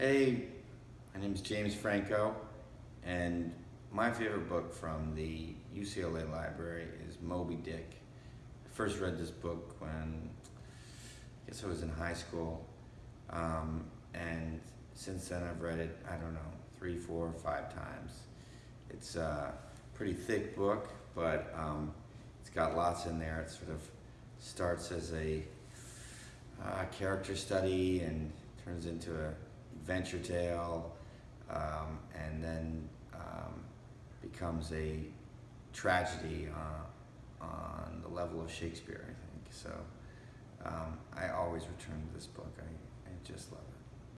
Hey, my name is James Franco, and my favorite book from the UCLA library is Moby Dick. I first read this book when I guess I was in high school, um, and since then I've read it, I don't know, three, four, five times. It's a pretty thick book, but um, it's got lots in there. It sort of starts as a uh, character study and turns into a adventure tale, um, and then um, becomes a tragedy uh, on the level of Shakespeare, I think. So um, I always return to this book. I, I just love it.